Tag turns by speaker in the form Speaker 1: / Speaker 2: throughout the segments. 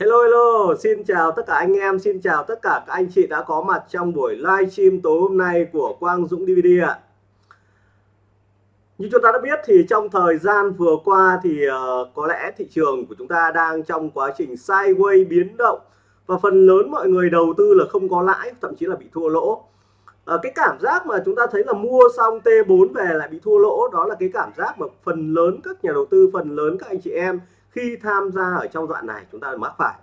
Speaker 1: Hello hello, xin chào tất cả anh em, xin chào tất cả các anh chị đã có mặt trong buổi livestream tối hôm nay của Quang Dũng DVD ạ. Như chúng ta đã biết thì trong thời gian vừa qua thì uh, có lẽ thị trường của chúng ta đang trong quá trình sideways biến động và phần lớn mọi người đầu tư là không có lãi, thậm chí là bị thua lỗ. Uh, cái cảm giác mà chúng ta thấy là mua xong T4 về lại bị thua lỗ đó là cái cảm giác mà phần lớn các nhà đầu tư, phần lớn các anh chị em khi tham gia ở trong đoạn này chúng ta mắc phải.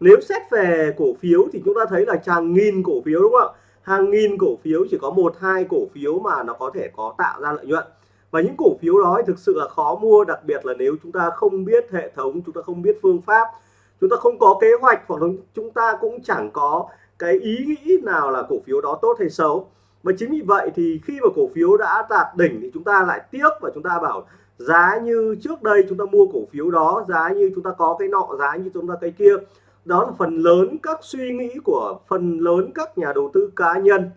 Speaker 1: Nếu xét về cổ phiếu thì chúng ta thấy là hàng nghìn cổ phiếu đúng không ạ? Hàng nghìn cổ phiếu, chỉ có một, hai cổ phiếu mà nó có thể có tạo ra lợi nhuận. Và những cổ phiếu đó thực sự là khó mua, đặc biệt là nếu chúng ta không biết hệ thống, chúng ta không biết phương pháp, chúng ta không có kế hoạch hoặc là chúng ta cũng chẳng có cái ý nghĩ nào là cổ phiếu đó tốt hay xấu. Và chính vì vậy thì khi mà cổ phiếu đã đạt đỉnh thì chúng ta lại tiếc và chúng ta bảo giá như trước đây chúng ta mua cổ phiếu đó giá như chúng ta có cái nọ giá như chúng ta cái kia. Đó là phần lớn các suy nghĩ của phần lớn các nhà đầu tư cá nhân.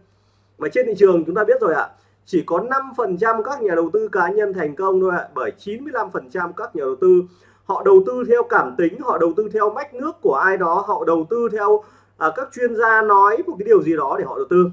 Speaker 1: Mà trên thị trường chúng ta biết rồi ạ chỉ có 5% các nhà đầu tư cá nhân thành công thôi ạ bởi 95% các nhà đầu tư họ đầu tư theo cảm tính họ đầu tư theo mách nước của ai đó họ đầu tư theo à, các chuyên gia nói một cái điều gì đó để họ đầu tư.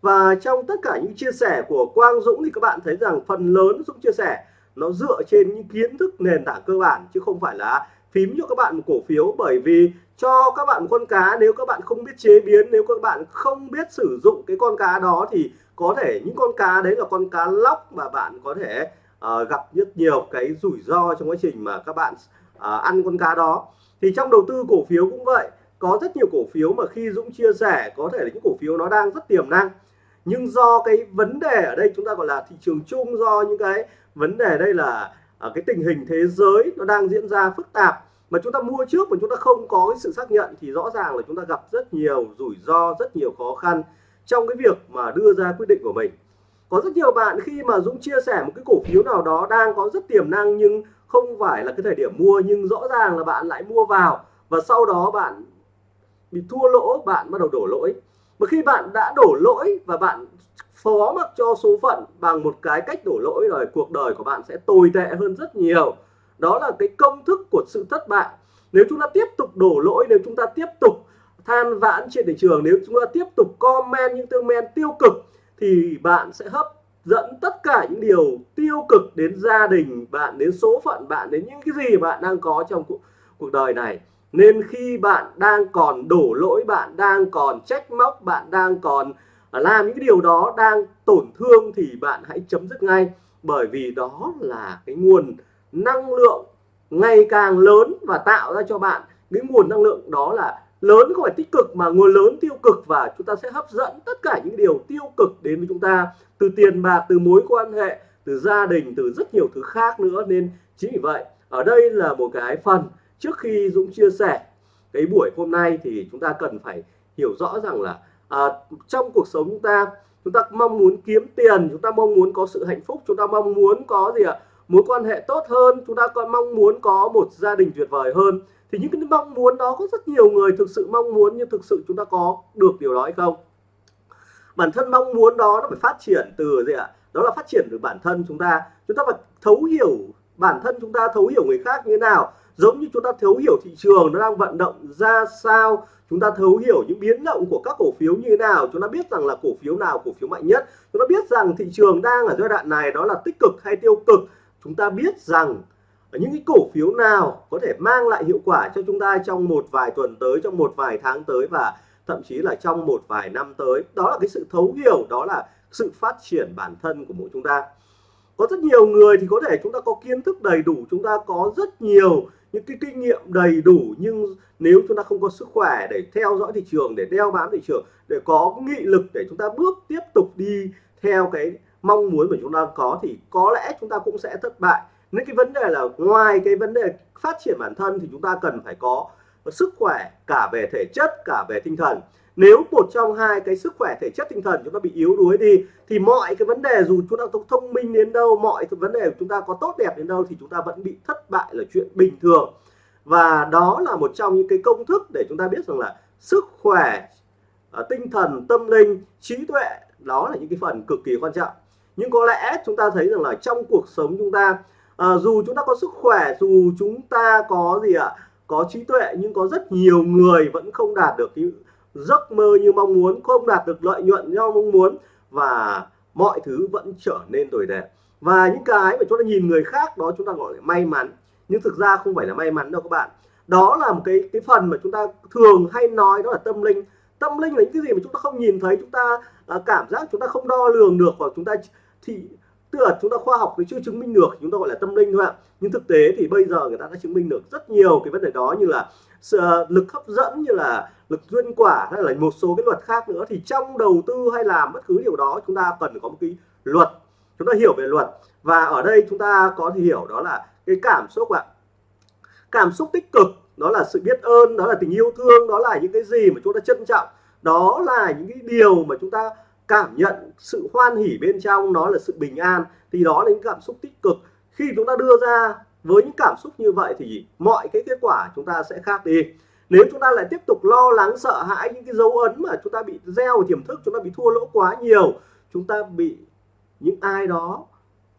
Speaker 1: Và trong tất cả những chia sẻ của Quang Dũng thì các bạn thấy rằng phần lớn Dũng chia sẻ nó dựa trên những kiến thức nền tảng cơ bản chứ không phải là phím cho các bạn một cổ phiếu. Bởi vì cho các bạn con cá nếu các bạn không biết chế biến nếu các bạn không biết sử dụng cái con cá đó thì có thể những con cá đấy là con cá lóc mà bạn có thể uh, gặp rất nhiều cái rủi ro trong quá trình mà các bạn uh, ăn con cá đó. Thì trong đầu tư cổ phiếu cũng vậy. Có rất nhiều cổ phiếu mà khi Dũng chia sẻ có thể là những cổ phiếu nó đang rất tiềm năng. Nhưng do cái vấn đề ở đây chúng ta gọi là thị trường chung do những cái vấn đề đây là ở cái tình hình thế giới nó đang diễn ra phức tạp. Mà chúng ta mua trước mà chúng ta không có cái sự xác nhận thì rõ ràng là chúng ta gặp rất nhiều rủi ro, rất nhiều khó khăn trong cái việc mà đưa ra quyết định của mình. Có rất nhiều bạn khi mà Dũng chia sẻ một cái cổ phiếu nào đó đang có rất tiềm năng nhưng không phải là cái thời điểm mua, nhưng rõ ràng là bạn lại mua vào và sau đó bạn bị thua lỗ, bạn bắt đầu đổ lỗi. Mà khi bạn đã đổ lỗi và bạn phó mặc cho số phận bằng một cái cách đổ lỗi rồi cuộc đời của bạn sẽ tồi tệ hơn rất nhiều. Đó là cái công thức của sự thất bại. Nếu chúng ta tiếp tục đổ lỗi nếu chúng ta tiếp tục than vãn trên thị trường nếu chúng ta tiếp tục comment những comment tiêu cực thì bạn sẽ hấp dẫn tất cả những điều tiêu cực đến gia đình bạn đến số phận bạn đến những cái gì bạn đang có trong cuộc, cuộc đời này. Nên khi bạn đang còn đổ lỗi bạn đang còn trách móc bạn đang còn làm những cái điều đó đang tổn thương thì bạn hãy chấm dứt ngay. Bởi vì đó là cái nguồn năng lượng ngày càng lớn và tạo ra cho bạn cái nguồn năng lượng đó là lớn không phải tích cực mà nguồn lớn tiêu cực. Và chúng ta sẽ hấp dẫn tất cả những điều tiêu cực đến với chúng ta từ tiền bạc, từ mối quan hệ, từ gia đình, từ rất nhiều thứ khác nữa. Nên chính vì vậy, ở đây là một cái phần trước khi Dũng chia sẻ cái buổi hôm nay thì chúng ta cần phải hiểu rõ rằng là à, trong cuộc sống chúng ta chúng ta mong muốn kiếm tiền chúng ta mong muốn có sự hạnh phúc chúng ta mong muốn có gì ạ? Mối quan hệ tốt hơn chúng ta còn mong muốn có một gia đình tuyệt vời hơn. Thì những cái mong muốn đó có rất nhiều người thực sự mong muốn nhưng thực sự chúng ta có được điều đó hay không? Bản thân mong muốn đó nó phải phát triển từ gì ạ? Đó là phát triển từ bản thân chúng ta. Chúng ta phải thấu hiểu bản thân chúng ta thấu hiểu người khác như thế nào? Giống như chúng ta thấu hiểu thị trường, nó đang vận động ra sao, chúng ta thấu hiểu những biến động của các cổ phiếu như thế nào, chúng ta biết rằng là cổ phiếu nào, cổ phiếu mạnh nhất. Chúng ta biết rằng thị trường đang ở giai đoạn này đó là tích cực hay tiêu cực. Chúng ta biết rằng những cái cổ phiếu nào có thể mang lại hiệu quả cho chúng ta trong một vài tuần tới, trong một vài tháng tới và thậm chí là trong một vài năm tới. Đó là cái sự thấu hiểu, đó là sự phát triển bản thân của mỗi chúng ta. Có rất nhiều người thì có thể chúng ta có kiến thức đầy đủ, chúng ta có rất nhiều những cái kinh nghiệm đầy đủ, nhưng nếu chúng ta không có sức khỏe để theo dõi thị trường, để đeo bám thị trường, để có nghị lực để chúng ta bước tiếp tục đi theo cái mong muốn của chúng ta có, thì có lẽ chúng ta cũng sẽ thất bại. Nên cái vấn đề là ngoài cái vấn đề phát triển bản thân thì chúng ta cần phải có sức khỏe cả về thể chất, cả về tinh thần nếu một trong hai cái sức khỏe thể chất tinh thần chúng ta bị yếu đuối đi thì mọi cái vấn đề dù chúng ta thông minh đến đâu mọi cái vấn đề của chúng ta có tốt đẹp đến đâu thì chúng ta vẫn bị thất bại là chuyện bình thường. Và đó là một trong những cái công thức để chúng ta biết rằng là sức khỏe ờ, tinh thần tâm linh trí tuệ đó là những cái phần cực kỳ quan trọng. Nhưng có lẽ chúng ta thấy rằng là trong cuộc sống chúng ta à, dù chúng ta có sức khỏe dù chúng ta có gì ạ có trí tuệ nhưng có rất nhiều người vẫn không đạt được cái giấc mơ như mong muốn không đạt được lợi nhuận như mong muốn và mọi thứ vẫn trở nên tồi tệ. Và những cái mà chúng ta nhìn người khác đó chúng ta gọi là may mắn. Nhưng thực ra không phải là may mắn đâu các bạn. Đó là một cái cái phần mà chúng ta thường hay nói đó là tâm linh. Tâm linh là những cái gì mà chúng ta không nhìn thấy chúng ta uh, cảm giác chúng ta không đo lường được hoặc chúng ta thì tức là chúng ta khoa học thì chưa chứng minh được chúng ta gọi là tâm linh thôi ạ. Nhưng thực tế thì bây giờ người ta đã chứng minh được rất nhiều cái vấn đề đó như là Ờ, lực hấp dẫn như là lực duyên quả hay là một số cái luật khác nữa, thì trong đầu tư hay làm bất cứ điều đó, chúng ta cần có một cái luật. Chúng ta hiểu về luật. Và ở đây chúng ta có thể hiểu đó là cái cảm xúc ạ. Cảm xúc tích cực, đó là sự biết ơn, đó là tình yêu thương, đó là những cái gì mà chúng ta trân trọng. Đó là những cái điều mà chúng ta cảm nhận sự hoan hỉ bên trong, nó là sự bình an. Thì đó là những cảm xúc tích cực. Khi chúng ta đưa ra với những cảm xúc như vậy thì mọi cái kết quả chúng ta sẽ khác đi. Nếu chúng ta lại tiếp tục lo lắng, sợ hãi những cái dấu ấn mà chúng ta bị gieo tiềm thức, chúng ta bị thua lỗ quá nhiều, chúng ta bị những ai đó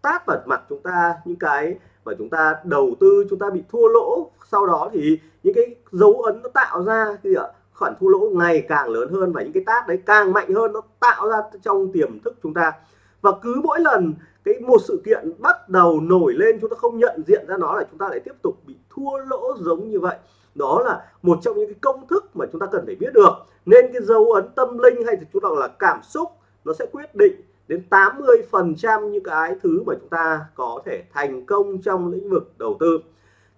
Speaker 1: tát vào mặt chúng ta, những cái mà chúng ta đầu tư, chúng ta bị thua lỗ, sau đó thì những cái dấu ấn nó tạo ra thì ạ? Khoản thua lỗ ngày càng lớn hơn và những cái tát đấy càng mạnh hơn nó tạo ra trong tiềm thức chúng ta và cứ mỗi lần cái một sự kiện bắt đầu nổi lên chúng ta không nhận diện ra nó là chúng ta lại tiếp tục bị thua lỗ giống như vậy. Đó là một trong những cái công thức mà chúng ta cần phải biết được. Nên cái dấu ấn tâm linh hay thì chúng ta gọi là cảm xúc, nó sẽ quyết định đến 80 phần trăm những cái thứ mà chúng ta có thể thành công trong lĩnh vực đầu tư.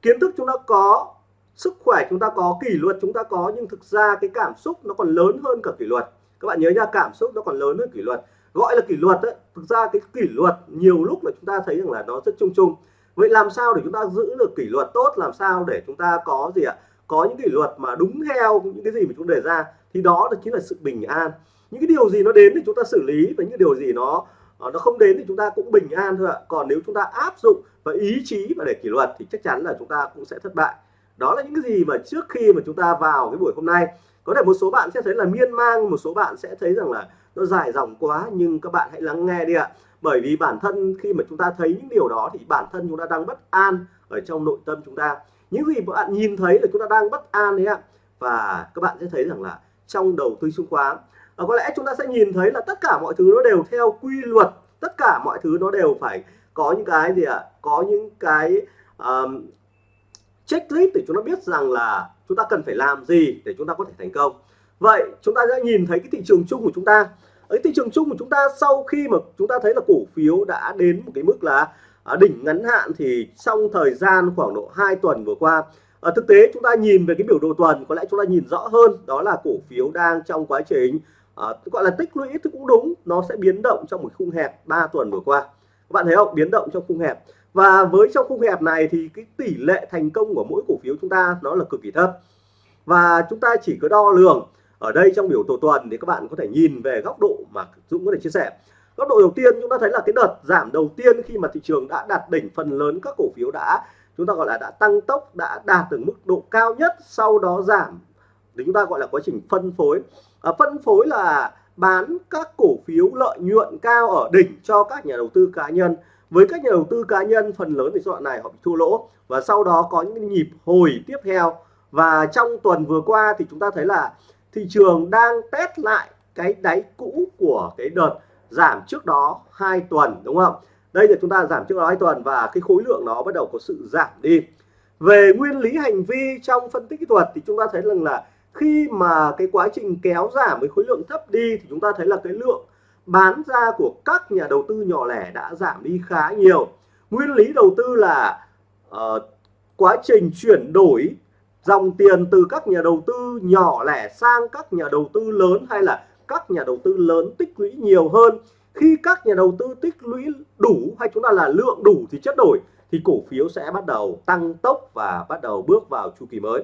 Speaker 1: Kiến thức chúng ta có, sức khỏe chúng ta có, kỷ luật chúng ta có, nhưng thực ra cái cảm xúc nó còn lớn hơn cả kỷ luật. Các bạn nhớ nha, cảm xúc nó còn lớn hơn kỷ luật gọi là kỷ luật ấy, thực ra cái kỷ luật nhiều lúc là chúng ta thấy rằng là nó rất chung chung. Vậy làm sao để chúng ta giữ được kỷ luật tốt? Làm sao để chúng ta có gì ạ? Có những kỷ luật mà đúng theo những cái gì mà chúng đề ra thì đó là chính là sự bình an. Những cái điều gì nó đến thì chúng ta xử lý và những điều gì nó ờ, nó không đến thì chúng ta cũng bình an thôi ạ. Còn nếu chúng ta áp dụng và ý chí và để kỷ luật thì chắc chắn là chúng ta cũng sẽ thất bại. Đó là những cái gì mà trước khi mà chúng ta vào cái buổi hôm nay. Có thể một số bạn sẽ thấy là miên mang, một số bạn sẽ thấy rằng là nó dài dòng quá nhưng các bạn hãy lắng nghe đi ạ. Bởi vì bản thân khi mà chúng ta thấy những điều đó thì bản thân chúng ta đang bất an ở trong nội tâm chúng ta. Những gì bạn nhìn thấy là chúng ta đang bất an đấy ạ. Và các bạn sẽ thấy rằng là trong đầu tư chứng khoán à, có lẽ chúng ta sẽ nhìn thấy là tất cả mọi thứ nó đều theo quy luật. Tất cả mọi thứ nó đều phải có những cái gì ạ? Có những cái um, checklist để chúng ta biết rằng là chúng ta cần phải làm gì để chúng ta có thể thành công vậy chúng ta sẽ nhìn thấy cái thị trường chung của chúng ta. Ở thị trường chung của chúng ta sau khi mà chúng ta thấy là cổ phiếu đã đến một cái mức là à, đỉnh ngắn hạn thì trong thời gian khoảng độ 2 tuần vừa qua ở thực tế chúng ta nhìn về cái biểu đồ tuần có lẽ chúng ta nhìn rõ hơn đó là cổ phiếu đang trong quá trình à, gọi là tích lũy thì cũng đúng nó sẽ biến động trong một khung hẹp 3 tuần vừa qua. Các bạn thấy không? Biến động trong khung hẹp. Và với trong khung hẹp này thì cái tỷ lệ thành công của mỗi cổ phiếu chúng ta nó là cực kỳ thấp. Và chúng ta chỉ có đo lường ở đây trong biểu đồ tuần thì các bạn có thể nhìn về góc độ mà Dũng có thể chia sẻ. Góc độ đầu tiên chúng ta thấy là cái đợt giảm đầu tiên khi mà thị trường đã đạt đỉnh phần lớn các cổ phiếu đã chúng ta gọi là đã tăng tốc đã đạt được mức độ cao nhất sau đó giảm. Thì chúng ta gọi là quá trình phân phối. À, phân phối là bán các cổ phiếu lợi nhuận cao ở đỉnh cho các nhà đầu tư cá nhân. Với các nhà đầu tư cá nhân phần lớn thì giai đoạn này họ bị thua lỗ. Và sau đó có những nhịp hồi tiếp theo. Và trong tuần vừa qua thì chúng ta thấy là thị trường đang test lại cái đáy cũ của cái đợt giảm trước đó hai tuần đúng không? Đây là chúng ta giảm trước đó hai tuần và cái khối lượng nó bắt đầu có sự giảm đi. Về nguyên lý hành vi trong phân tích kỹ thuật thì chúng ta thấy rằng là khi mà cái quá trình kéo giảm với khối lượng thấp đi thì chúng ta thấy là cái lượng bán ra của các nhà đầu tư nhỏ lẻ đã giảm đi khá nhiều. Nguyên lý đầu tư là uh, quá trình chuyển đổi dòng tiền từ các nhà đầu tư nhỏ lẻ sang các nhà đầu tư lớn hay là các nhà đầu tư lớn tích lũy nhiều hơn. Khi các nhà đầu tư tích lũy đủ hay chúng ta là lượng đủ thì chất đổi, thì cổ phiếu sẽ bắt đầu tăng tốc và bắt đầu bước vào chu kỳ mới.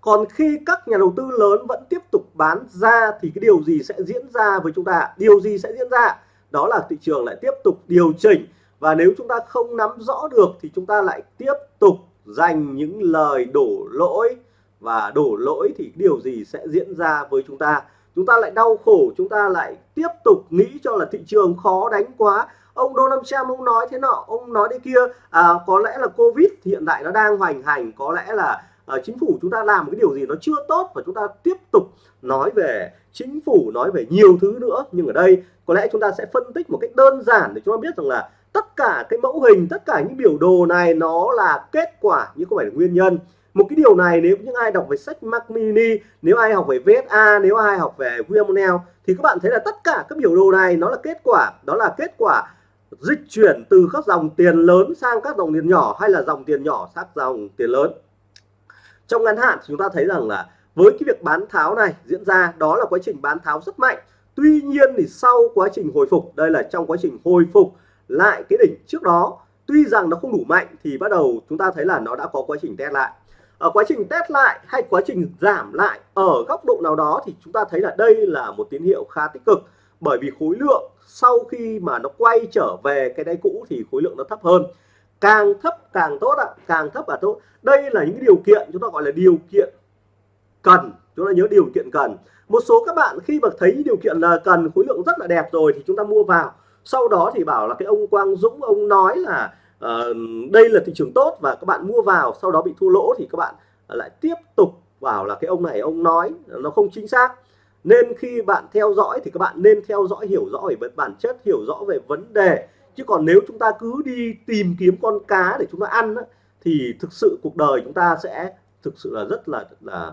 Speaker 1: Còn khi các nhà đầu tư lớn vẫn tiếp tục bán ra thì cái điều gì sẽ diễn ra với chúng ta? Điều gì sẽ diễn ra? Đó là thị trường lại tiếp tục điều chỉnh. Và nếu chúng ta không nắm rõ được thì chúng ta lại tiếp tục dành những lời đổ lỗi. Và đổ lỗi thì điều gì sẽ diễn ra với chúng ta? Chúng ta lại đau khổ chúng ta lại tiếp tục nghĩ cho là thị trường khó đánh quá. Ông Donald Trump ông nói thế nọ ông nói thế kia. À, có lẽ là Covid hiện tại nó đang hoành hành. Có lẽ là à, chính phủ chúng ta làm cái điều gì nó chưa tốt và chúng ta tiếp tục nói về chính phủ nói về nhiều thứ nữa. Nhưng ở đây có lẽ chúng ta sẽ phân tích một cách đơn giản để chúng ta biết rằng là tất cả cái mẫu hình, tất cả những biểu đồ này nó là kết quả chứ không phải là nguyên nhân. Một cái điều này nếu những ai đọc về sách Mac Mini, nếu ai học về VSA nếu ai học về VMNL thì các bạn thấy là tất cả các biểu đồ này nó là kết quả. Đó là kết quả dịch chuyển từ các dòng tiền lớn sang các dòng tiền nhỏ, hay là dòng tiền nhỏ sang dòng tiền lớn. Trong ngắn hạn chúng ta thấy rằng là với cái việc bán tháo này diễn ra, đó là quá trình bán tháo rất mạnh. Tuy nhiên thì sau quá trình hồi phục, đây là trong quá trình hồi phục lại cái đỉnh trước đó. Tuy rằng nó không đủ mạnh thì bắt đầu chúng ta thấy là nó đã có quá trình test lại. Ở quá trình test lại hay quá trình giảm lại ở góc độ nào đó thì chúng ta thấy là đây là một tín hiệu khá tích cực. Bởi vì khối lượng sau khi mà nó quay trở về cái đáy cũ thì khối lượng nó thấp hơn. Càng thấp càng tốt ạ à, càng thấp là tốt. Đây là những điều kiện chúng ta gọi là điều kiện cần. Chúng ta nhớ điều kiện cần. Một số các bạn khi mà thấy điều kiện là cần khối lượng rất là đẹp rồi thì chúng ta mua vào sau đó thì bảo là cái ông Quang Dũng ông nói là uh, đây là thị trường tốt và các bạn mua vào sau đó bị thua lỗ thì các bạn ờ, lại tiếp tục bảo là cái ông này ông nói nó không chính xác. Nên khi bạn theo dõi thì các bạn nên theo dõi hiểu rõ về bản chất hiểu rõ về vấn đề. Chứ còn nếu chúng ta cứ đi tìm kiếm con cá để chúng ta ăn thì thực sự cuộc đời chúng ta sẽ thực sự là rất là là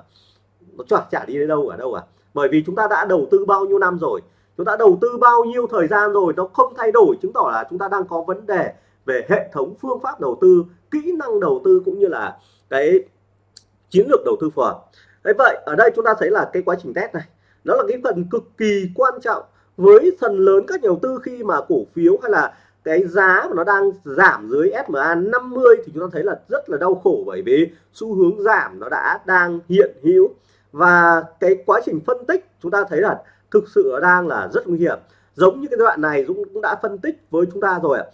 Speaker 1: nó chả chả đi đến đâu ở đâu à bởi vì chúng ta đã đầu tư bao nhiêu năm rồi chúng ta đầu tư bao nhiêu thời gian rồi nó không thay đổi, chứng tỏ là chúng ta đang có vấn đề về hệ thống phương pháp đầu tư, kỹ năng đầu tư cũng như là cái chiến lược đầu tư phù hợp. Đấy vậy, ở đây chúng ta thấy là cái quá trình test này, nó là cái phần cực kỳ quan trọng với phần lớn các nhà đầu tư khi mà cổ phiếu hay là cái giá mà nó đang giảm dưới SMA 50 thì chúng ta thấy là rất là đau khổ bởi vì xu hướng giảm nó đã đang hiện hữu. Và cái quá trình phân tích chúng ta thấy là thực sự đang là rất nguy hiểm. Giống như cái đoạn này Dũng cũng đã phân tích với chúng ta rồi ạ.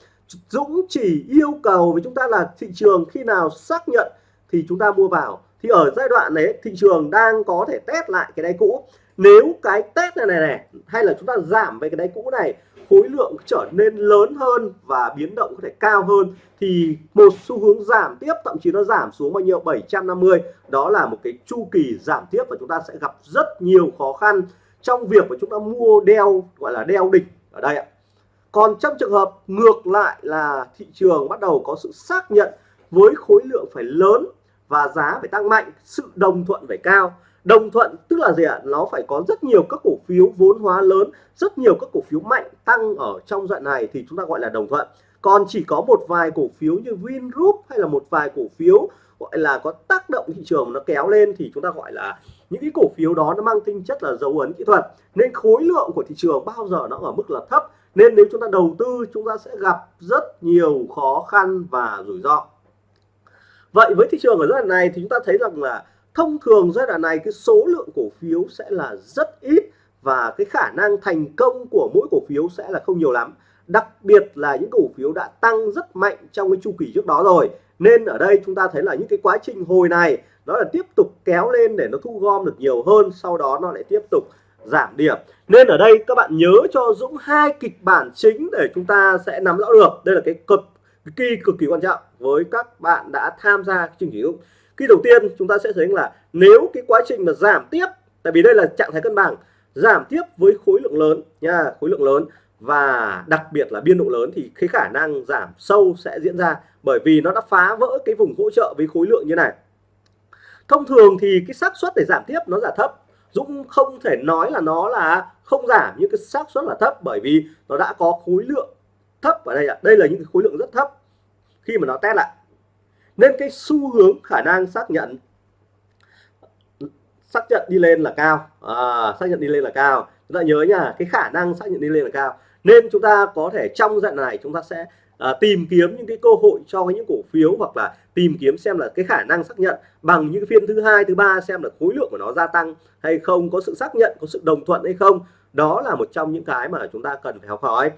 Speaker 1: Dũng chỉ yêu cầu với chúng ta là thị trường khi nào xác nhận thì chúng ta mua vào. Thì ở giai đoạn này thị trường đang có thể test lại cái đáy cũ. Nếu cái test này này này, hay là chúng ta giảm về cái đáy cũ này, khối lượng trở nên lớn hơn và biến động có thể cao hơn, thì một xu hướng giảm tiếp, thậm chí nó giảm xuống bao nhiêu? 750 đó là một cái chu kỳ giảm tiếp và chúng ta sẽ gặp rất nhiều khó khăn trong việc mà chúng ta mua đeo, gọi là đeo đỉnh ở đây ạ. Còn trong trường hợp ngược lại là thị trường bắt đầu có sự xác nhận với khối lượng phải lớn và giá phải tăng mạnh, sự đồng thuận phải cao. Đồng thuận tức là gì ạ? Nó phải có rất nhiều các cổ phiếu vốn hóa lớn, rất nhiều các cổ phiếu mạnh tăng ở trong đoạn này thì chúng ta gọi là đồng thuận. Còn chỉ có một vài cổ phiếu như Vingroup hay là một vài cổ phiếu gọi là có tác động thị trường nó kéo lên thì chúng ta gọi là những cái cổ phiếu đó nó mang tinh chất là dấu ấn kỹ thuật, nên khối lượng của thị trường bao giờ nó ở mức là thấp. Nên nếu chúng ta đầu tư, chúng ta sẽ gặp rất nhiều khó khăn và rủi ro. Vậy với thị trường ở giai đoạn này thì chúng ta thấy rằng là thông thường giai đoạn này cái số lượng cổ phiếu sẽ là rất ít và cái khả năng thành công của mỗi cổ phiếu sẽ là không nhiều lắm. Đặc biệt là những cổ phiếu đã tăng rất mạnh trong cái chu kỳ trước đó rồi. Nên ở đây chúng ta thấy là những cái quá trình hồi này nó là tiếp tục kéo lên để nó thu gom được nhiều hơn, sau đó nó lại tiếp tục giảm điểm. Nên ở đây các bạn nhớ cho Dũng hai kịch bản chính để chúng ta sẽ nắm rõ được. Đây là cái cực kỳ cực kỳ quan trọng với các bạn đã tham gia chương trình Dũng. Khi đầu tiên chúng ta sẽ thấy là nếu cái quá trình mà giảm tiếp, tại vì đây là trạng thái cân bằng, giảm tiếp với khối lượng lớn nha, khối lượng lớn và đặc biệt là biên độ lớn thì cái khả năng giảm sâu sẽ diễn ra bởi vì nó đã phá vỡ cái vùng hỗ trợ với khối lượng như này thông thường thì cái xác suất để giảm tiếp nó là thấp. Dũng không thể nói là nó là không giảm nhưng cái xác suất là thấp bởi vì nó đã có khối lượng thấp ở đây ạ. Đây là những cái khối lượng rất thấp khi mà nó test lại. Nên cái xu hướng khả năng xác nhận xác nhận đi lên là cao. À, xác nhận đi lên là cao. Chúng ta nhớ nha cái khả năng xác nhận đi lên là cao. Nên chúng ta có thể trong dạng này chúng ta sẽ à, tìm kiếm những cái cơ hội cho những cổ phiếu hoặc là tìm kiếm xem là cái khả năng xác nhận bằng những phiên thứ hai thứ ba xem là khối lượng của nó gia tăng hay không có sự xác nhận có sự đồng thuận hay không. Đó là một trong những cái mà chúng ta cần phải học hỏi.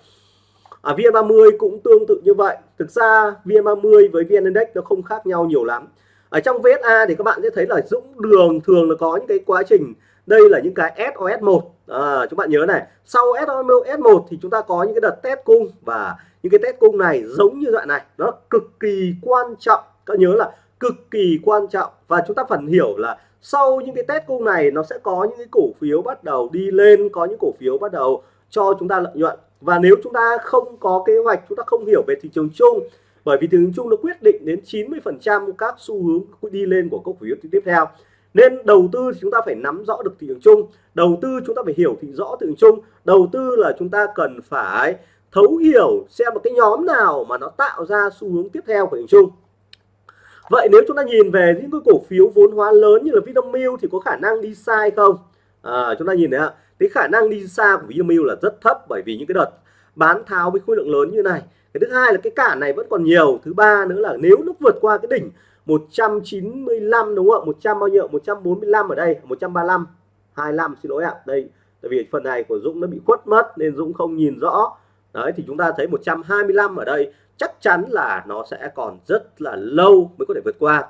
Speaker 1: À, VN30 cũng tương tự như vậy. Thực ra VN30 với VN Index nó không khác nhau nhiều lắm. Ở trong VSA thì các bạn sẽ thấy là Dũng đường thường là có những cái quá trình. Đây là những cái SOS1 à, chúng bạn nhớ này. Sau SOS1 thì chúng ta có những cái đợt test cung và những cái test cung này giống như đoạn này, nó cực kỳ quan trọng. Các nhớ là cực kỳ quan trọng. Và chúng ta phần hiểu là sau những cái test cung này, nó sẽ có những cái cổ phiếu bắt đầu đi lên, có những cổ phiếu bắt đầu cho chúng ta lợi nhuận. Và nếu chúng ta không có kế hoạch, chúng ta không hiểu về thị trường chung, bởi vì thị trường chung nó quyết định đến 90% các xu hướng đi lên của cổ phiếu tiếp theo. Nên đầu tư thì chúng ta phải nắm rõ được thị trường chung. Đầu tư chúng ta phải hiểu thị rõ thị trường chung. Đầu tư là chúng ta cần phải thấu hiểu xem một cái nhóm nào mà nó tạo ra xu hướng tiếp theo của thị trường chung. Vậy nếu chúng ta nhìn về những cái cổ phiếu vốn hóa lớn như là Vinamilk thì có khả năng đi sai không? À, chúng ta nhìn thấy ạ cái khả năng đi xa của Vinamilk là rất thấp bởi vì những cái đợt bán tháo với khối lượng lớn như này. Cái thứ hai là cái cản này vẫn còn nhiều thứ ba nữa là nếu nó vượt qua cái đỉnh 195 đúng không ạ? 100 bao nhiêu 145 ở đây 135 25 xin lỗi ạ. Đây tại vì phần này của Dũng nó bị khuất mất nên Dũng không nhìn rõ đấy thì chúng ta thấy 125 ở đây chắc chắn là nó sẽ còn rất là lâu mới có thể vượt qua.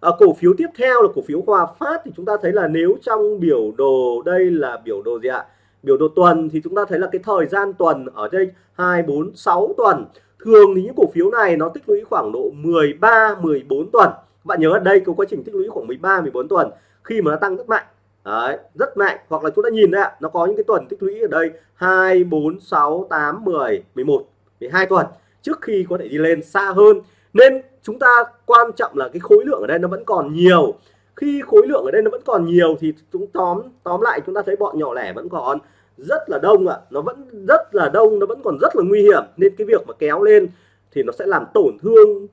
Speaker 1: À, cổ phiếu tiếp theo là cổ phiếu Hòa Phát thì chúng ta thấy là nếu trong biểu đồ đây là biểu đồ gì ạ? Biểu đồ tuần thì chúng ta thấy là cái thời gian tuần ở đây 2 4 6 tuần. Thường thì những cổ phiếu này nó tích lũy khoảng độ 13 14 tuần. Bạn nhớ ở đây có quá trình tích lũy khoảng 13 14 tuần. Khi mà nó tăng rất mạnh Đấy, rất mạnh. Hoặc là chúng ta nhìn đấy ạ nó có những cái tuần tích lũy ở đây 2 4 6 8 10 11 12 tuần. Trước khi có thể đi lên xa hơn. Nên chúng ta quan trọng là cái khối lượng ở đây nó vẫn còn nhiều. Khi khối lượng ở đây nó vẫn còn nhiều thì chúng tóm tóm lại chúng ta thấy bọn nhỏ lẻ vẫn còn rất là đông ạ. À. nó vẫn rất là đông nó vẫn còn rất là nguy hiểm. Nên cái việc mà kéo lên thì nó sẽ làm tổn thương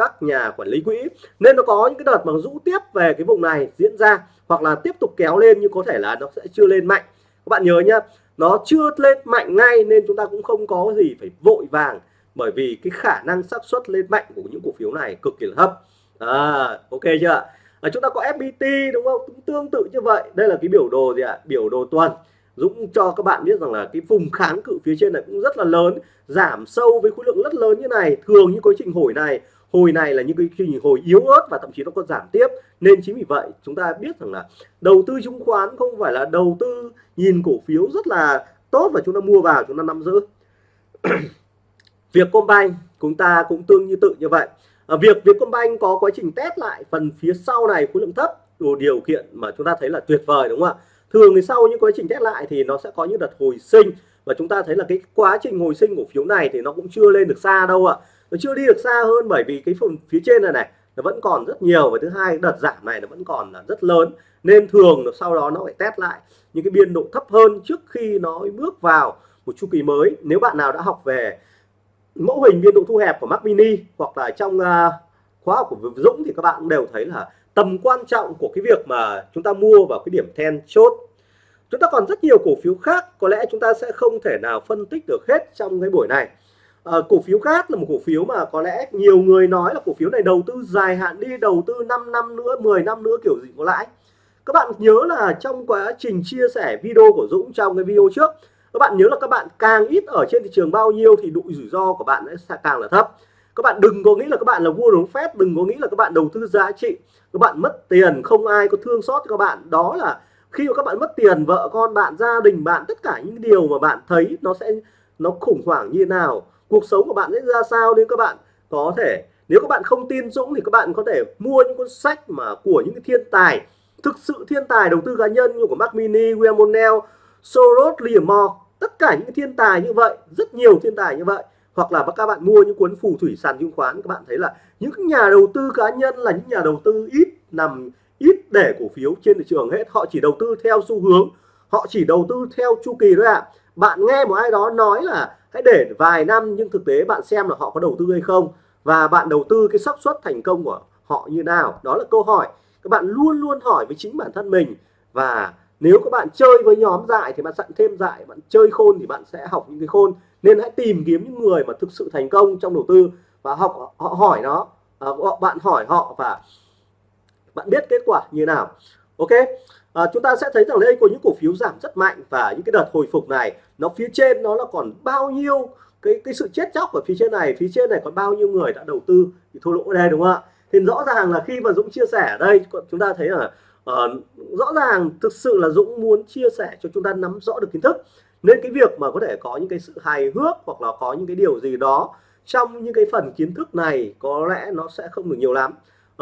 Speaker 1: các nhà quản lý quỹ. Nên nó có những cái đợt mà rũ tiếp về cái vùng này diễn ra hoặc là tiếp tục kéo lên nhưng có thể là nó sẽ chưa lên mạnh. Các bạn nhớ nhá nó chưa lên mạnh ngay nên chúng ta cũng không có gì phải vội vàng bởi vì cái khả năng xác suất lên mạnh của những cổ phiếu này cực kỳ là thấp. À, ok chưa? À, chúng ta có FPT đúng không? Cũng tương tự như vậy. Đây là cái biểu đồ gì ạ? Biểu đồ tuần. Dũng cho các bạn biết rằng là cái vùng kháng cự phía trên này cũng rất là lớn giảm sâu với khối lượng rất lớn như này. Thường như quá trình hồi này hồi này là những cái trình hồi yếu ớt và thậm chí nó còn giảm tiếp. Nên chính vì vậy chúng ta biết rằng là đầu tư chứng khoán không phải là đầu tư nhìn cổ phiếu rất là tốt và chúng ta mua vào chúng ta nắm giữ. Việc Vietcombank chúng ta cũng tương như tự như vậy. À, việc Vietcombank có quá trình test lại phần phía sau này khối lượng thấp đủ điều kiện mà chúng ta thấy là tuyệt vời đúng không ạ? Thường thì sau những quá trình test lại thì nó sẽ có những đợt hồi sinh. Và chúng ta thấy là cái quá trình hồi sinh cổ phiếu này thì nó cũng chưa lên được xa đâu ạ nó chưa đi được xa hơn bởi vì cái phần phía trên này này nó vẫn còn rất nhiều và thứ hai đợt giảm này nó vẫn còn là rất lớn. Nên thường là sau đó nó phải test lại những cái biên độ thấp hơn trước khi nó bước vào một chu kỳ mới. Nếu bạn nào đã học về mẫu hình biên độ thu hẹp của Mac Mini hoặc là trong uh, khóa học của Dũng thì các bạn cũng đều thấy là tầm quan trọng của cái việc mà chúng ta mua vào cái điểm then chốt. Chúng ta còn rất nhiều cổ phiếu khác có lẽ chúng ta sẽ không thể nào phân tích được hết trong cái buổi này à, cổ phiếu khác là một cổ phiếu mà có lẽ nhiều người nói là cổ phiếu này đầu tư dài hạn đi đầu tư 5 năm nữa 10 năm nữa kiểu gì có lãi. Các bạn nhớ là trong quá trình chia sẻ video của Dũng trong cái video trước các bạn nhớ là các bạn càng ít ở trên thị trường bao nhiêu thì độ rủi ro của bạn sẽ càng là thấp. Các bạn đừng có nghĩ là các bạn là vua đúng phép đừng có nghĩ là các bạn đầu tư giá trị các bạn mất tiền không ai có thương xót cho các bạn. Đó là khi mà các bạn mất tiền vợ con bạn gia đình bạn tất cả những điều mà bạn thấy nó sẽ nó khủng hoảng như thế nào cuộc sống của bạn sẽ ra sao nên các bạn. Có thể nếu các bạn không tin Dũng thì các bạn có thể mua những cuốn sách mà của những cái thiên tài thực sự thiên tài đầu tư cá nhân như của Mark Mini, William O'Neill, Soros, Liam tất cả những thiên tài như vậy rất nhiều thiên tài như vậy. Hoặc là các bạn mua những cuốn phù thủy sàn chứng khoán các bạn thấy là những nhà đầu tư cá nhân là những nhà đầu tư ít nằm ít để cổ phiếu trên thị trường hết. Họ chỉ đầu tư theo xu hướng họ chỉ đầu tư theo chu kỳ thôi ạ. à bạn nghe một ai đó nói là hãy để vài năm nhưng thực tế bạn xem là họ có đầu tư hay không và bạn đầu tư cái xác suất thành công của họ như nào. Đó là câu hỏi. Các bạn luôn luôn hỏi với chính bản thân mình và nếu các bạn chơi với nhóm dại thì bạn sẵn thêm dại bạn chơi khôn thì bạn sẽ học những cái khôn. Nên hãy tìm kiếm những người mà thực sự thành công trong đầu tư và học họ hỏi nó à, bạn hỏi họ và bạn biết kết quả như nào ok? À, chúng ta sẽ thấy rằng đây có những cổ phiếu giảm rất mạnh và những cái đợt hồi phục này nó phía trên nó là còn bao nhiêu cái cái sự chết chóc ở phía trên này phía trên này còn bao nhiêu người đã đầu tư thì thua lỗ ở đây đúng không ạ? Thì rõ ràng là khi mà Dũng chia sẻ ở đây chúng ta thấy là uh, rõ ràng thực sự là Dũng muốn chia sẻ cho chúng ta nắm rõ được kiến thức. Nên cái việc mà có thể có những cái sự hài hước hoặc là có những cái điều gì đó trong những cái phần kiến thức này có lẽ nó sẽ không được nhiều lắm.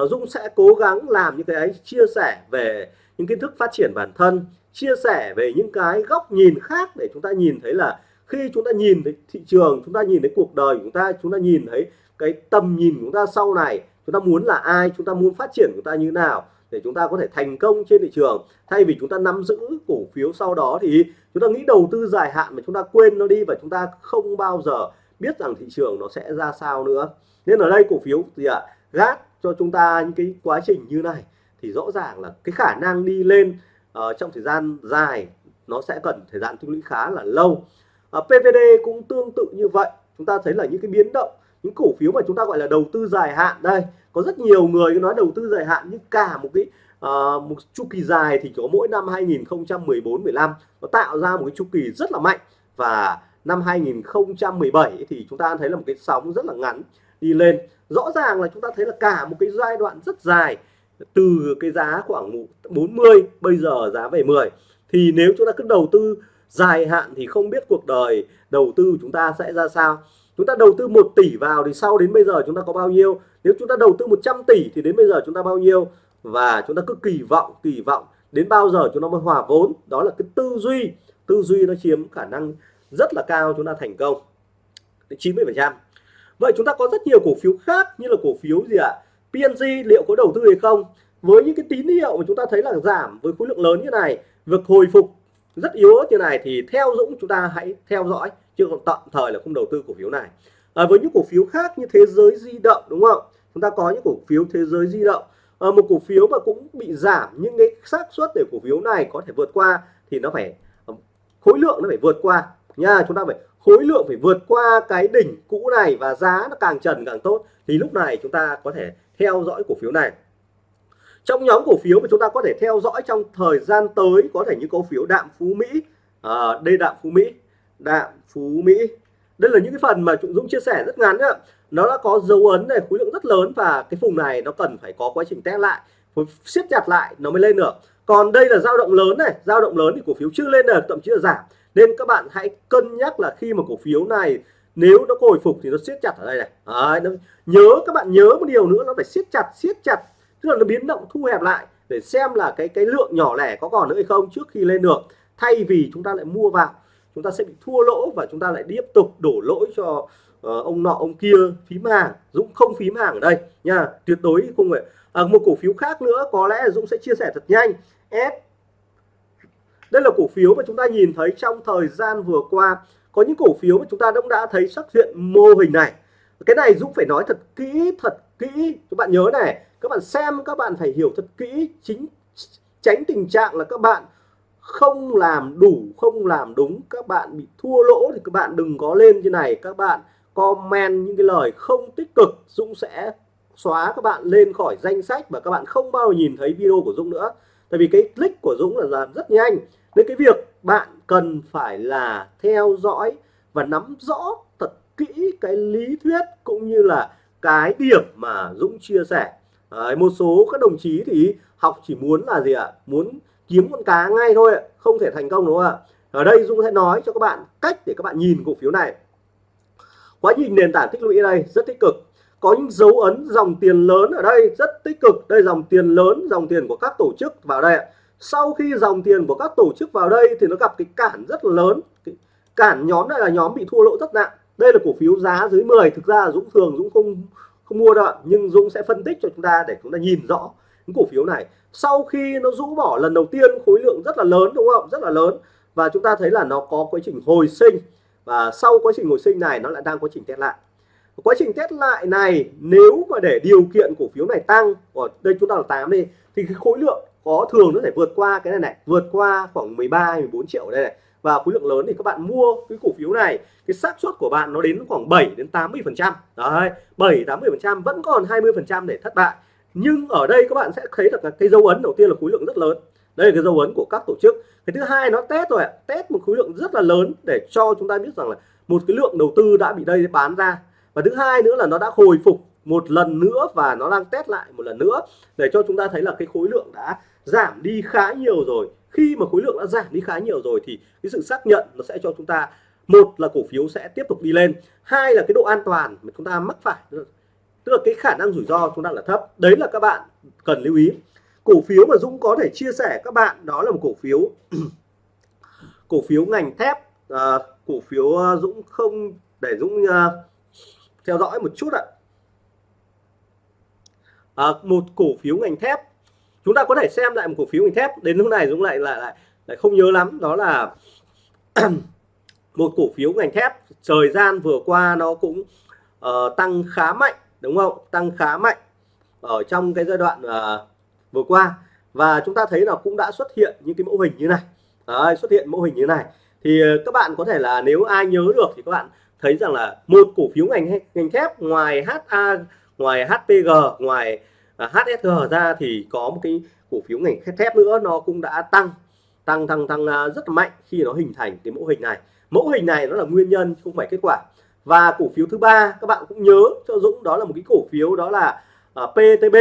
Speaker 1: Dũng sẽ cố gắng làm những cái ấy chia sẻ về những kiến thức phát triển bản thân chia sẻ về những cái góc nhìn khác để chúng ta nhìn thấy là khi chúng ta nhìn thấy thị trường chúng ta nhìn thấy cuộc đời chúng ta chúng ta nhìn thấy cái tầm nhìn của chúng ta sau này chúng ta muốn là ai chúng ta muốn phát triển chúng ta như nào để chúng ta có thể thành công trên thị trường thay vì chúng ta nắm giữ cổ phiếu sau đó thì chúng ta nghĩ đầu tư dài hạn mà chúng ta quên nó đi và chúng ta không bao giờ biết rằng thị trường nó sẽ ra sao nữa nên ở đây cổ phiếu gì ạ à, gác cho chúng ta những cái quá trình như này thì rõ ràng là cái khả năng đi lên uh, trong thời gian dài nó sẽ cần thời gian tích lũy khá là lâu. Ờ, uh, PVD cũng tương tự như vậy. Chúng ta thấy là những cái biến động những cổ phiếu mà chúng ta gọi là đầu tư dài hạn đây có rất nhiều người nói đầu tư dài hạn nhưng cả một cái uh, một chu kỳ dài thì có mỗi năm 2014 15 nó tạo ra một cái chu kỳ rất là mạnh. Và năm 2017 thì chúng ta thấy là một cái sóng rất là ngắn đi lên rõ ràng là chúng ta thấy là cả một cái giai đoạn rất dài, từ cái giá khoảng 40 bây giờ giá về 10 thì nếu chúng ta cứ đầu tư dài hạn thì không biết cuộc đời đầu tư chúng ta sẽ ra sao. Chúng ta đầu tư 1 tỷ vào thì sau đến bây giờ chúng ta có bao nhiêu? Nếu chúng ta đầu tư 100 tỷ thì đến bây giờ chúng ta bao nhiêu? Và chúng ta cứ kỳ vọng kỳ vọng đến bao giờ chúng ta mới hòa vốn? Đó là cái tư duy. Tư duy nó chiếm khả năng rất là cao chúng ta thành công. Đến 90 phần trăm vậy chúng ta có rất nhiều cổ phiếu khác như là cổ phiếu gì ạ? À? PNG liệu có đầu tư hay không? Với những cái tín hiệu mà chúng ta thấy là giảm với khối lượng lớn như này việc hồi phục rất yếu như này thì theo Dũng chúng ta hãy theo dõi chứ còn tạm thời là không đầu tư cổ phiếu này. À, với những cổ phiếu khác như thế giới di động đúng không? Chúng ta có những cổ phiếu thế giới di động. À, một cổ phiếu mà cũng bị giảm nhưng cái xác suất để cổ phiếu này có thể vượt qua thì nó phải à, khối lượng nó phải vượt qua. Nha chúng ta phải khối lượng phải vượt qua cái đỉnh cũ này và giá nó càng trần càng tốt thì lúc này chúng ta có thể theo dõi cổ phiếu này. Trong nhóm cổ phiếu mà chúng ta có thể theo dõi trong thời gian tới có thể những cổ phiếu đạm phú Mỹ à, đây đạm phú Mỹ đạm phú Mỹ. Đây là những cái phần mà Dũng chia sẻ rất ngắn ạ nó đã có dấu ấn này khối lượng rất lớn và cái vùng này nó cần phải có quá trình test lại siết chặt lại nó mới lên được. Còn đây là dao động lớn này dao động lớn thì cổ phiếu chưa lên được thậm chí là giảm nên các bạn hãy cân nhắc là khi mà cổ phiếu này nếu nó hồi phục thì nó siết chặt ở đây này. Đấy, nó, nhớ các bạn nhớ một điều nữa nó phải siết chặt siết chặt. Tức là nó biến động thu hẹp lại để xem là cái cái lượng nhỏ lẻ có còn nữa hay không trước khi lên được. Thay vì chúng ta lại mua vào chúng ta sẽ bị thua lỗ và chúng ta lại tiếp tục đổ lỗi cho uh, ông nọ ông kia phím hàng. Dũng không phím hàng ở đây nha. Tuyệt đối không phải à, một cổ phiếu khác nữa có lẽ Dũng sẽ chia sẻ thật nhanh. S đây là cổ phiếu mà chúng ta nhìn thấy trong thời gian vừa qua. Có những cổ phiếu mà chúng ta cũng đã thấy xuất hiện mô hình này. Cái này Dũng phải nói thật kỹ thật kỹ. Các bạn nhớ này, các bạn xem, các bạn phải hiểu thật kỹ. Chính tránh tình trạng là các bạn không làm đủ, không làm đúng. Các bạn bị thua lỗ thì các bạn đừng có lên như này. Các bạn comment những cái lời không tích cực. Dũng sẽ xóa các bạn lên khỏi danh sách và các bạn không bao giờ nhìn thấy video của Dũng nữa tại vì cái click của Dũng là làm rất nhanh. Nên cái việc bạn cần phải là theo dõi và nắm rõ thật kỹ cái lý thuyết cũng như là cái điểm mà Dũng chia sẻ. Đấy, một số các đồng chí thì học chỉ muốn là gì ạ? Muốn kiếm con cá ngay thôi không thể thành công đúng không ạ? Ở đây Dũng sẽ nói cho các bạn cách để các bạn nhìn cổ phiếu này. Quá trình nền tảng tích lũy đây rất tích cực có những dấu ấn, dòng tiền lớn ở đây, rất tích cực. Đây, dòng tiền lớn, dòng tiền của các tổ chức vào đây sau khi dòng tiền của các tổ chức vào đây thì nó gặp cái cản rất lớn. Lớn cản nhóm này là nhóm bị thua lỗ rất nặng. Đây là cổ phiếu giá dưới 10 thực ra Dũng thường Dũng không không mua đâu nhưng Dũng sẽ phân tích cho chúng ta để chúng ta nhìn rõ những cổ phiếu này. Sau khi nó rũ bỏ lần đầu tiên, khối lượng rất là lớn, đúng không? Rất là lớn. Và chúng ta thấy là nó có quá trình hồi sinh. Và sau quá trình hồi sinh này, nó lại đang quá trình test lại quá trình test lại này, nếu mà để điều kiện cổ phiếu này tăng, ở đây chúng ta là 8 đi, thì cái khối lượng có thường nó phải vượt qua cái này này, vượt qua khoảng 13 14 triệu đây này. Và khối lượng lớn thì các bạn mua cái cổ phiếu này, cái xác suất của bạn nó đến khoảng 7 đến 80 phần trăm. Đấy 7 80 phần trăm, vẫn còn 20 phần trăm để thất bại. Nhưng ở đây các bạn sẽ thấy được cái dấu ấn đầu tiên là khối lượng rất lớn. Đây là cái dấu ấn của các tổ chức. Cái thứ hai nó test rồi test một khối lượng rất là lớn để cho chúng ta biết rằng là một cái lượng đầu tư đã bị đây bán ra và thứ hai nữa là nó đã hồi phục một lần nữa và nó đang test lại một lần nữa để cho chúng ta thấy là cái khối lượng đã giảm đi khá nhiều rồi. Khi mà khối lượng đã giảm đi khá nhiều rồi thì cái sự xác nhận nó sẽ cho chúng ta một là cổ phiếu sẽ tiếp tục đi lên hai là cái độ an toàn mà chúng ta mắc phải tức là cái khả năng rủi ro chúng ta là thấp. Đấy là các bạn cần lưu ý. Cổ phiếu mà Dũng có thể chia sẻ các bạn đó là một cổ phiếu cổ phiếu ngành thép. À, cổ phiếu ờ, Dũng không để Dũng uh, theo dõi một chút ạ. À, một cổ phiếu ngành thép. Chúng ta có thể xem lại một cổ phiếu ngành thép. Đến lúc này Dũng lại lại lại lại không nhớ lắm. Đó là một cổ phiếu ngành thép. Thời gian vừa qua nó cũng uh, tăng khá mạnh đúng không? Tăng khá mạnh ở trong cái giai đoạn uh, vừa qua. Và chúng ta thấy là cũng đã xuất hiện những cái mẫu hình như này. Đấy, xuất hiện mẫu hình như này. Thì ờ, các bạn có thể là nếu ai nhớ được thì các bạn thấy rằng là một cổ phiếu ngành ngành thép ngoài HA ngoài HPG ngoài à, HSG ra thì có một cái cổ phiếu ngành thép nữa nó cũng đã tăng tăng tăng tăng à, rất là mạnh khi nó hình thành cái mẫu hình này. Mẫu hình này nó là nguyên nhân không phải kết quả. Và cổ phiếu thứ ba các bạn cũng nhớ cho Dũng đó là một cái cổ phiếu đó là à, uh, PTB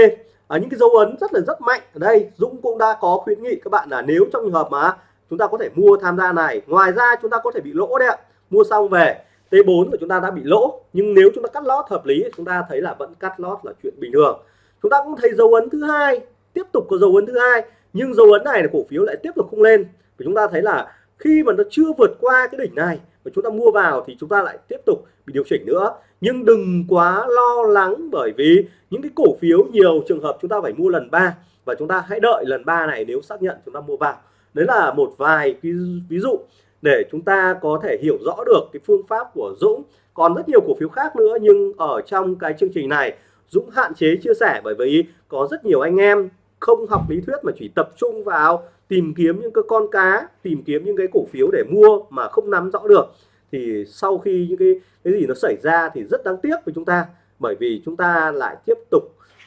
Speaker 1: ở những cái dấu ấn rất là rất mạnh ở đây. Dũng cũng đã có khuyến nghị các bạn là nếu trong trường hợp mà chúng ta có thể mua tham gia này ngoài ra chúng ta có thể bị lỗ đấy ạ. Mua xong về T4 của chúng ta đã bị lỗ nhưng nếu chúng ta cắt lót hợp lý chúng ta thấy là vẫn cắt lót là chuyện bình thường. Chúng ta cũng thấy dấu ấn thứ hai tiếp tục có dấu ấn thứ hai nhưng dấu ấn này là cổ phiếu lại tiếp tục không lên. Và chúng ta thấy là khi mà nó chưa vượt qua cái đỉnh này và chúng ta mua vào thì chúng ta lại tiếp tục bị điều chỉnh nữa. Nhưng đừng quá lo lắng bởi vì những cái cổ phiếu nhiều trường hợp chúng ta phải mua lần ba và chúng ta hãy đợi lần ba này nếu xác nhận chúng ta mua vào. Đấy là một vài ví, ví dụ để chúng ta có thể hiểu rõ được cái phương pháp của Dũng. Còn rất nhiều cổ phiếu khác nữa nhưng ở trong cái chương trình này Dũng hạn chế chia sẻ bởi vì có rất nhiều anh em không học lý thuyết mà chỉ tập trung vào tìm kiếm những cái con cá tìm kiếm những cái cổ phiếu để mua mà không nắm rõ được. Thì sau khi những cái cái gì nó xảy ra thì rất đáng tiếc với chúng ta bởi vì chúng ta lại tiếp tục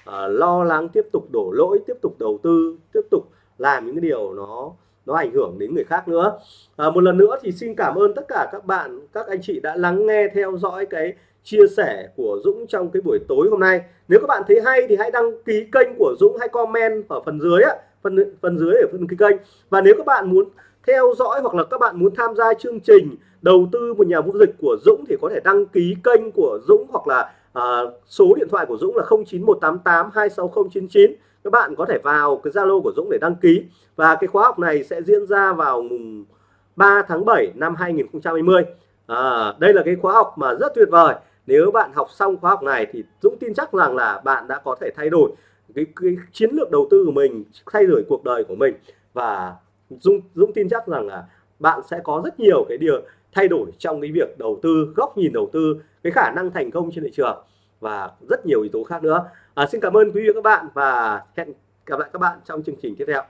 Speaker 1: uh, lo lắng tiếp tục đổ lỗi tiếp tục đầu tư tiếp tục làm những cái điều nó nó ảnh hưởng đến người khác nữa. À, một lần nữa thì xin cảm ơn tất cả các bạn các anh chị đã lắng nghe theo dõi cái chia sẻ của Dũng trong cái buổi tối hôm nay. Nếu các bạn thấy hay thì hãy đăng ký kênh của Dũng hay comment ở phần dưới á phần phần dưới ở phần cái kênh. Và nếu các bạn muốn theo dõi hoặc là các bạn muốn tham gia chương trình đầu tư một nhà vô dịch của Dũng thì có thể đăng ký kênh của Dũng hoặc là à, số điện thoại của Dũng là 0918826099 các bạn có thể vào cái Zalo của Dũng để đăng ký. Và cái khóa học này sẽ diễn ra vào mùng 3 tháng 7 năm 2020 à, đây là cái khóa học mà rất tuyệt vời. Nếu bạn học xong khóa học này thì Dũng tin chắc rằng là bạn đã có thể thay đổi cái, cái chiến lược đầu tư của mình thay đổi cuộc đời của mình. Và Dũng, Dũng tin chắc rằng là bạn sẽ có rất nhiều cái điều thay đổi trong cái việc đầu tư góc nhìn đầu tư cái khả năng thành công trên thị trường và rất nhiều yếu tố khác nữa à, xin cảm ơn quý vị và các bạn và hẹn gặp lại các bạn trong chương trình tiếp theo.